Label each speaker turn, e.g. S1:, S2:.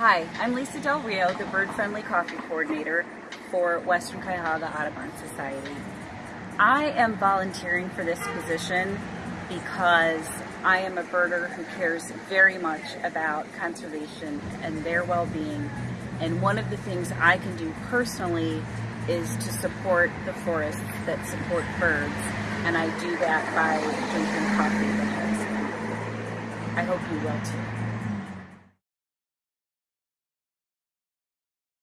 S1: Hi, I'm Lisa Del Rio, the Bird Friendly Coffee Coordinator for Western Cuyahoga Audubon Society. I am volunteering for this position because I am a birder who cares very much about conservation and their well-being. And one of the things I can do personally is to support the forests that support birds. And I do that by drinking coffee that has I hope you will too.